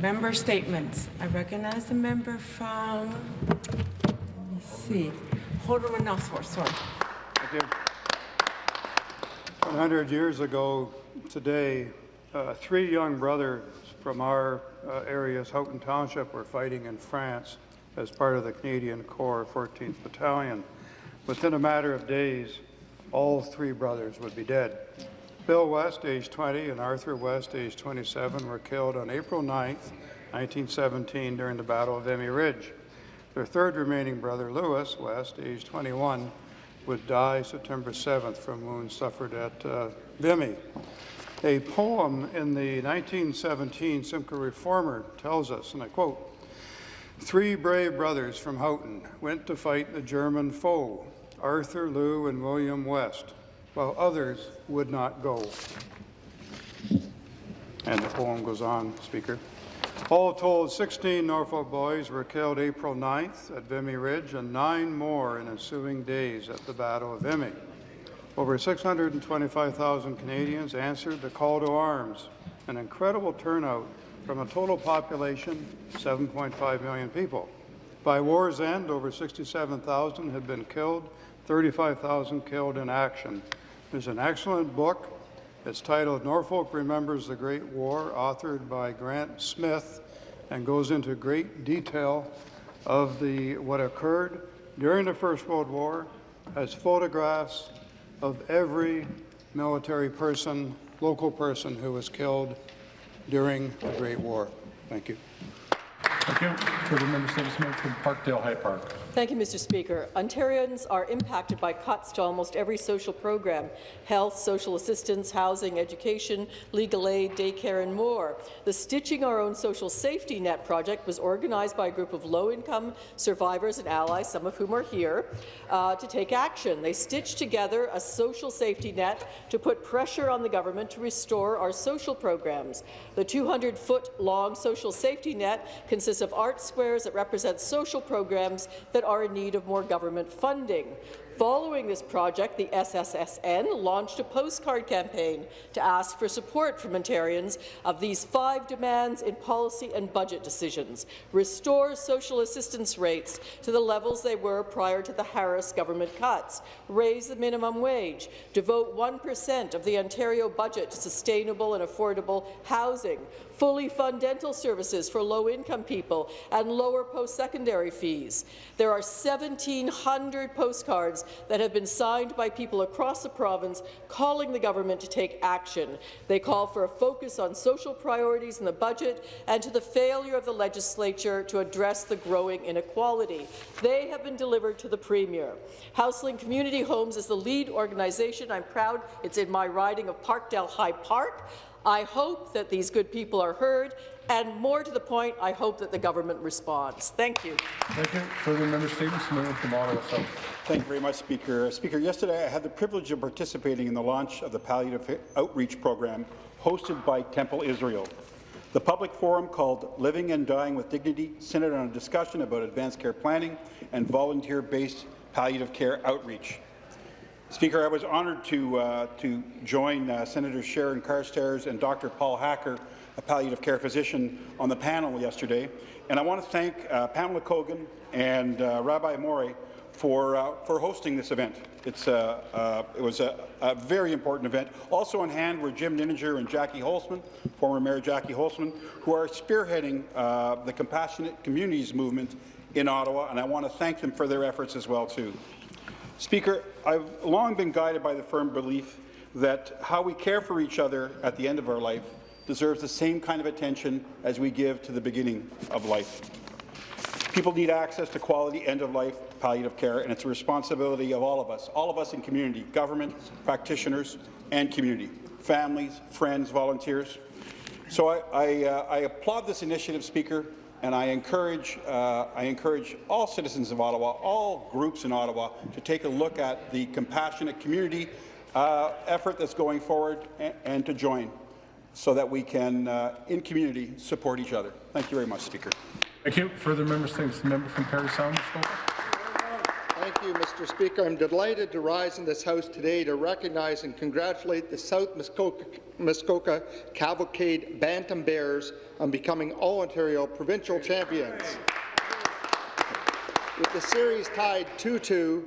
Member statements. I recognize the member from, let me see, Haldimand-Norfolk, sorry. Thank you. 100 years ago today, uh, three young brothers from our uh, areas, Houghton Township, were fighting in France as part of the Canadian Corps 14th Battalion. Within a matter of days, all three brothers would be dead. Bill West, age 20, and Arthur West, age 27, were killed on April 9, 1917, during the Battle of Vimy Ridge. Their third remaining brother, Lewis West, age 21, would die September 7th from wounds suffered at uh, Vimy. A poem in the 1917 Simcoe Reformer tells us, and I quote, Three brave brothers from Houghton went to fight the German foe, Arthur, Lew, and William West, while others would not go. And the poem goes on, Speaker. All told, 16 Norfolk boys were killed April 9th at Vimy Ridge and nine more in ensuing days at the Battle of Vimy. Over 625,000 Canadians answered the call to arms, an incredible turnout from a total population 7.5 million people. By war's end, over 67,000 had been killed, 35,000 killed in action. There's an excellent book. It's titled Norfolk Remembers the Great War, authored by Grant Smith, and goes into great detail of the what occurred during the First World War, has photographs of every military person, local person who was killed during the Great War. Thank you. Thank you. Further member statements member from Parkdale High Park. Thank you, Mr. Speaker. Ontarians are impacted by cuts to almost every social program, health, social assistance, housing, education, legal aid, daycare and more. The Stitching Our Own Social Safety Net project was organized by a group of low-income survivors and allies, some of whom are here, uh, to take action. They stitched together a social safety net to put pressure on the government to restore our social programs. The 200-foot-long social safety net consists of art squares that represent social programs that are in need of more government funding. Following this project, the SSSN launched a postcard campaign to ask for support from Ontarians of these five demands in policy and budget decisions. Restore social assistance rates to the levels they were prior to the Harris government cuts. Raise the minimum wage. Devote 1% of the Ontario budget to sustainable and affordable housing. Fully fund dental services for low-income people and lower post-secondary fees. There are 1,700 postcards that have been signed by people across the province calling the government to take action. They call for a focus on social priorities in the budget and to the failure of the legislature to address the growing inequality. They have been delivered to the Premier. Houselink Community Homes is the lead organization. I'm proud it's in my riding of Parkdale High Park. I hope that these good people are heard, and more to the point, I hope that the government responds. Thank you. Thank you. Further member statements member from Ottawa South. Thank you very much, Speaker. Speaker, yesterday I had the privilege of participating in the launch of the Palliative Outreach Program hosted by Temple Israel. The public forum called Living and Dying with Dignity centered on a discussion about advanced care planning and volunteer-based palliative care outreach. Speaker, I was honoured to, uh, to join uh, Senator Sharon Carstairs and Dr. Paul Hacker, a palliative care physician, on the panel yesterday. And I want to thank uh, Pamela Cogan and uh, Rabbi Morais for, uh, for hosting this event. It's, uh, it was a, a, very important event. Also on hand were Jim Nininger and Jackie Holzman, former Mayor Jackie Holzman, who are spearheading the Compassionate Communities movement in Ottawa, and I want to thank them for their efforts as well, too. Speaker, I've long been guided by the firm belief that how we care for each other at the end of our life deserves the same kind of attention as we give to the beginning of life. People need access to quality end-of-life palliative care, and it's a responsibility of all of us, all of us in community, government, practitioners, and community, families, friends, volunteers. So I, I, uh, I applaud this initiative, Speaker, and I encourage, uh, I encourage all citizens of Ottawa, all groups in Ottawa, to take a look at the compassionate community uh, effort that's going forward and, and, to join so that we can, uh, in community, support each other. Thank you very much, Speaker. Thank you. Further member statements. The member from Parry Sound. Thank you, Mr. Speaker. I'm delighted to rise in this House today to recognize and congratulate the South Muskoka, Muskoka Cavalcade Bantam Bears on becoming All-Ontario provincial champions. With the series tied 2-2,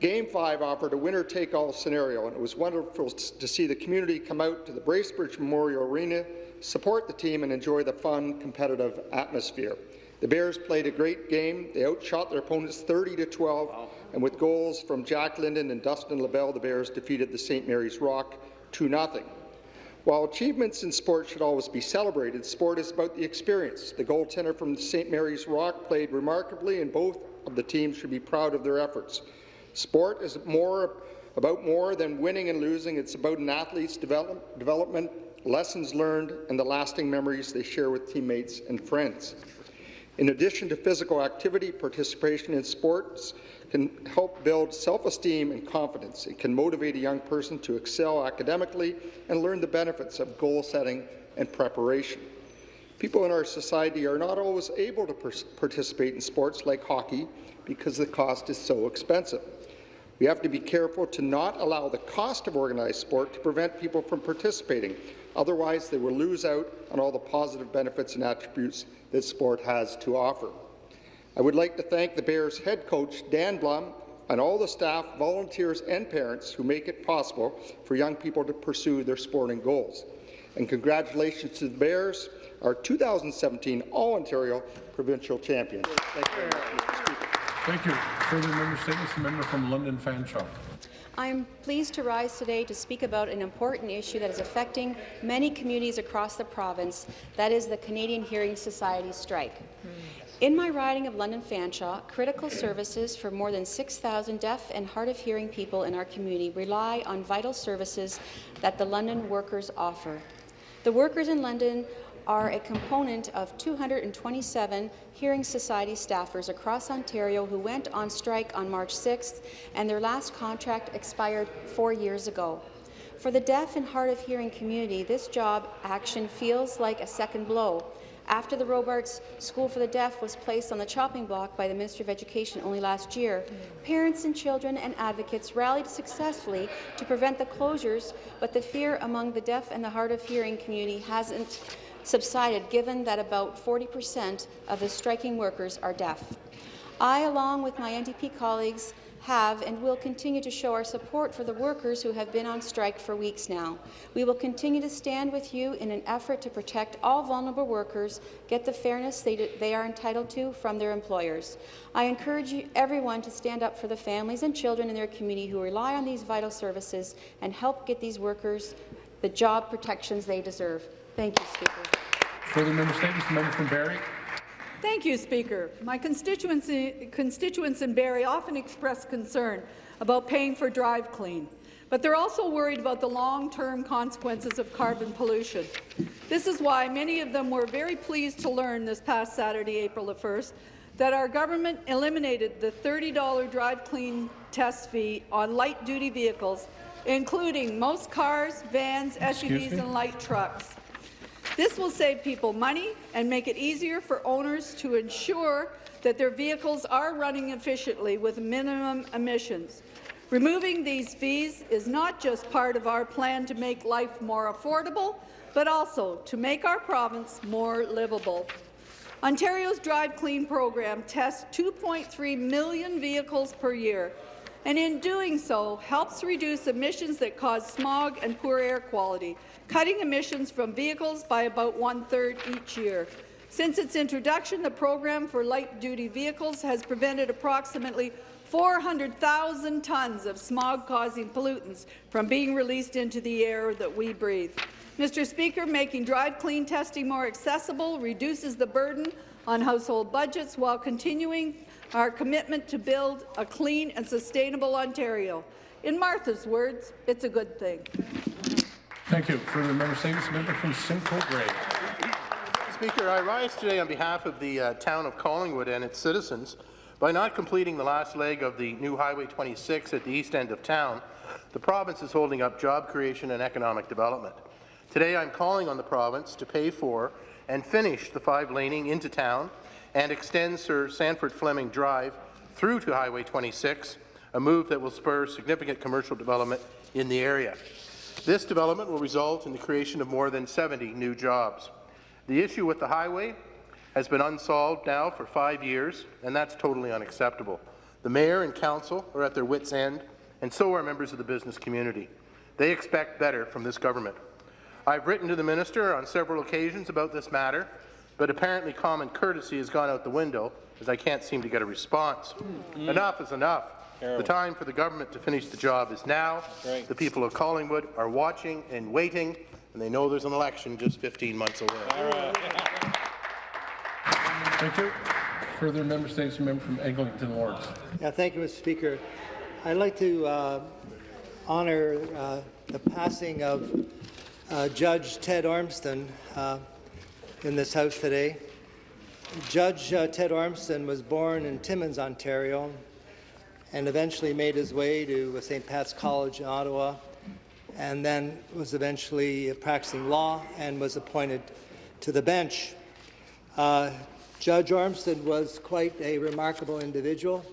Game 5 offered a winner-take-all scenario, and it was wonderful to see the community come out to the Bracebridge Memorial Arena, support the team, and enjoy the fun, competitive atmosphere. The Bears played a great game. They outshot their opponents 30 to 12, and with goals from Jack Linden and Dustin LaBelle, the Bears defeated the St. Mary's Rock 2-0. While achievements in sport should always be celebrated, sport is about the experience. The goaltender from St. Mary's Rock played remarkably, and both of the teams should be proud of their efforts. Sport is more about more than winning and losing. It's about an athlete's develop, development, lessons learned, and the lasting memories they share with teammates and friends. In addition to physical activity, participation in sports can help build self-esteem and confidence. It can motivate a young person to excel academically and learn the benefits of goal setting and preparation. People in our society are not always able to participate in sports like hockey because the cost is so expensive. We have to be careful to not allow the cost of organized sport to prevent people from participating. Otherwise, they will lose out on all the positive benefits and attributes that sport has to offer. I would like to thank the Bears head coach, Dan Blum, and all the staff, volunteers and parents who make it possible for young people to pursue their sporting goals. And congratulations to the Bears, our 2017 All-Ontario Provincial Champions. Thank you very much, Mr. Speaker. Thank you. Further member statements, member from London Fanshawe. I am pleased to rise today to speak about an important issue that is affecting many communities across the province, that is the Canadian Hearing Society strike. In my riding of London Fanshawe, critical services for more than 6,000 deaf and hard of hearing people in our community rely on vital services that the London workers offer. The workers in London are a component of 227 Hearing Society staffers across Ontario who went on strike on March 6th, and their last contract expired four years ago. For the deaf and hard of hearing community, this job action feels like a second blow. After the Robarts School for the Deaf was placed on the chopping block by the Ministry of Education only last year, parents and children and advocates rallied successfully to prevent the closures, but the fear among the deaf and the hard of hearing community hasn't subsided given that about 40 percent of the striking workers are deaf. I, along with my NDP colleagues, have and will continue to show our support for the workers who have been on strike for weeks now. We will continue to stand with you in an effort to protect all vulnerable workers, get the fairness they, they are entitled to from their employers. I encourage everyone to stand up for the families and children in their community who rely on these vital services and help get these workers the job protections they deserve. Thank you, Speaker. Further member statements, the member from Barrie. Thank you, Speaker. My constituency, constituents in Barrie often express concern about paying for Drive Clean, but they're also worried about the long-term consequences of carbon pollution. This is why many of them were very pleased to learn this past Saturday, April the 1st, that our government eliminated the $30 Drive Clean test fee on light-duty vehicles, including most cars, vans, SUVs and light trucks. This will save people money and make it easier for owners to ensure that their vehicles are running efficiently with minimum emissions. Removing these fees is not just part of our plan to make life more affordable, but also to make our province more livable. Ontario's Drive Clean program tests 2.3 million vehicles per year, and in doing so helps reduce emissions that cause smog and poor air quality, cutting emissions from vehicles by about one-third each year. Since its introduction, the program for light-duty vehicles has prevented approximately 400,000 tons of smog-causing pollutants from being released into the air that we breathe. Mr. Speaker, making drive clean testing more accessible reduces the burden on household budgets while continuing our commitment to build a clean and sustainable Ontario. In Martha's words, it's a good thing. Thank you. Further member statements, member from Simcoe Grey. Speaker, I rise today on behalf of the uh, town of Collingwood and its citizens. By not completing the last leg of the new Highway 26 at the east end of town, the province is holding up job creation and economic development. Today, I'm calling on the province to pay for and finish the five laning into town and extend Sir Sandford Fleming Drive through to Highway 26, a move that will spur significant commercial development in the area. This development will result in the creation of more than 70 new jobs. The issue with the highway has been unsolved now for five years, and that's totally unacceptable. The mayor and council are at their wits' end, and so are members of the business community. They expect better from this government. I've written to the minister on several occasions about this matter, but apparently common courtesy has gone out the window as I can't seem to get a response. Enough is enough. The time for the government to finish the job is now. The people of Collingwood are watching and waiting, and they know there's an election just 15 months away. Thank you. Further member states, member from Eglinton-Lawrence. Yeah, thank you, Mr. Speaker. I'd like to uh, honor uh, the passing of uh, Judge Ted Ormston uh, in this House today. Judge uh, Ted Ormston was born in Timmins, Ontario, and eventually made his way to St. Pat's College in Ottawa, and then was eventually practicing law and was appointed to the bench. Uh, Judge Ormston was quite a remarkable individual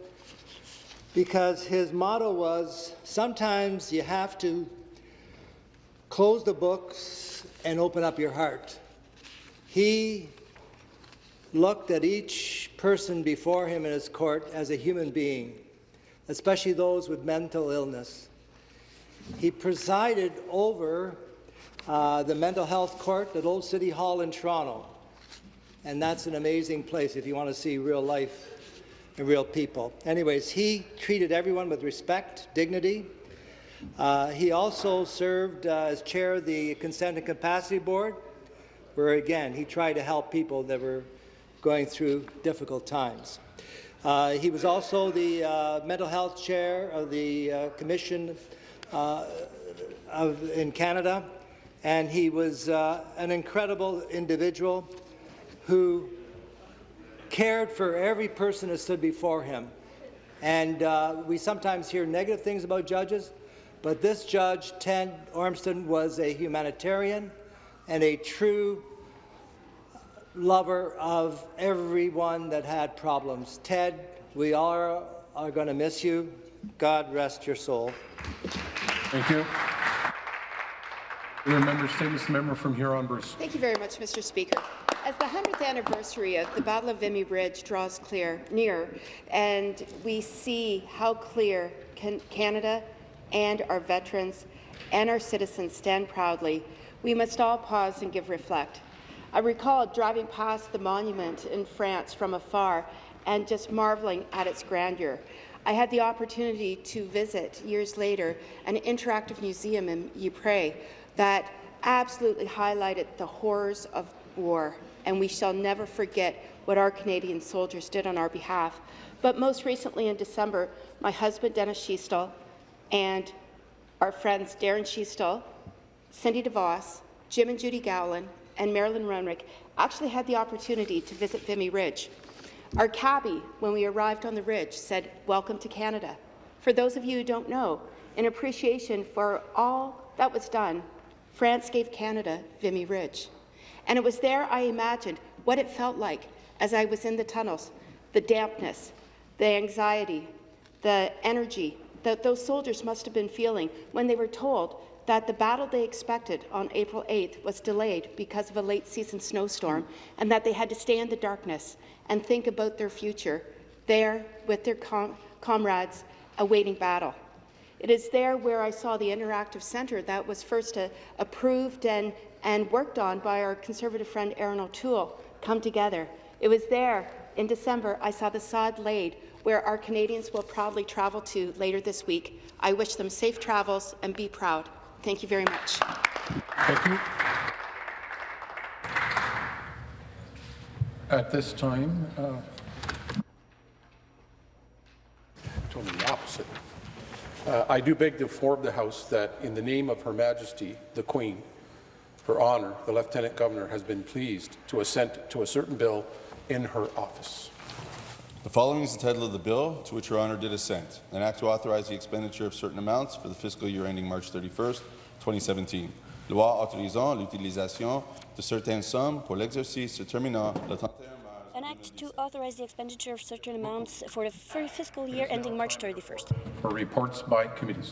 because his motto was sometimes you have to close the books and open up your heart. He looked at each person before him in his court as a human being, especially those with mental illness. He presided over uh, the mental health court at Old City Hall in Toronto. And that's an amazing place if you want to see real life and real people. Anyways, he treated everyone with respect, dignity. Uh, he also served uh, as chair of the Consent and Capacity Board, where again, he tried to help people that were going through difficult times. Uh, he was also the uh, mental health chair of the uh, Commission uh, of, in Canada, and he was uh, an incredible individual who cared for every person that stood before him. And uh, we sometimes hear negative things about judges, but this judge, Ted Ormston, was a humanitarian and a true lover of everyone that had problems. Ted, we all are, are going to miss you. God rest your soul. Thank you. Further member statements, the member from Huron-Bruce. Thank you very much, Mr. Speaker. As the 100th anniversary of the Battle of Vimy Ridge draws clear, near, and we see how clear can Canada and our veterans and our citizens stand proudly, we must all pause and give reflect. I recall driving past the monument in France from afar and just marveling at its grandeur. I had the opportunity to visit years later an interactive museum in Ypres that absolutely highlighted the horrors of war, and we shall never forget what our Canadian soldiers did on our behalf. But most recently in December, my husband Dennis Schiestel and our friends Darren Schiestel, Cindy DeVos, Jim and Judy Gowland, and Marilyn Runrick actually had the opportunity to visit Vimy Ridge. Our cabbie, when we arrived on the ridge, said, welcome to Canada. For those of you who don't know, in appreciation for all that was done, France gave Canada Vimy Ridge. And it was there I imagined what it felt like as I was in the tunnels, the dampness, the anxiety, the energy that those soldiers must have been feeling when they were told that the battle they expected on April 8th was delayed because of a late season snowstorm and that they had to stay in the darkness and think about their future there with their com comrades awaiting battle. It is there where I saw the interactive centre that was first uh, approved and, and worked on by our Conservative friend Erin O'Toole come together. It was there in December I saw the sod laid where our Canadians will proudly travel to later this week. I wish them safe travels and be proud. Thank you very much. Thank you. At this time, uh, told me the opposite. Uh, I do beg to inform the House that in the name of Her Majesty, the Queen, Her Honour, the Lieutenant Governor has been pleased to assent to a certain bill in her office. The following is the title of the bill to which Your Honour did assent, an act to authorize the expenditure of certain amounts for the fiscal year ending March 31st, 2017. Loi autorisant l'utilisation de certaines sommes pour l'exercice se terminant le 31 mars An act to authorize the expenditure of certain amounts for the fiscal year ending March 31st. For reports by committees.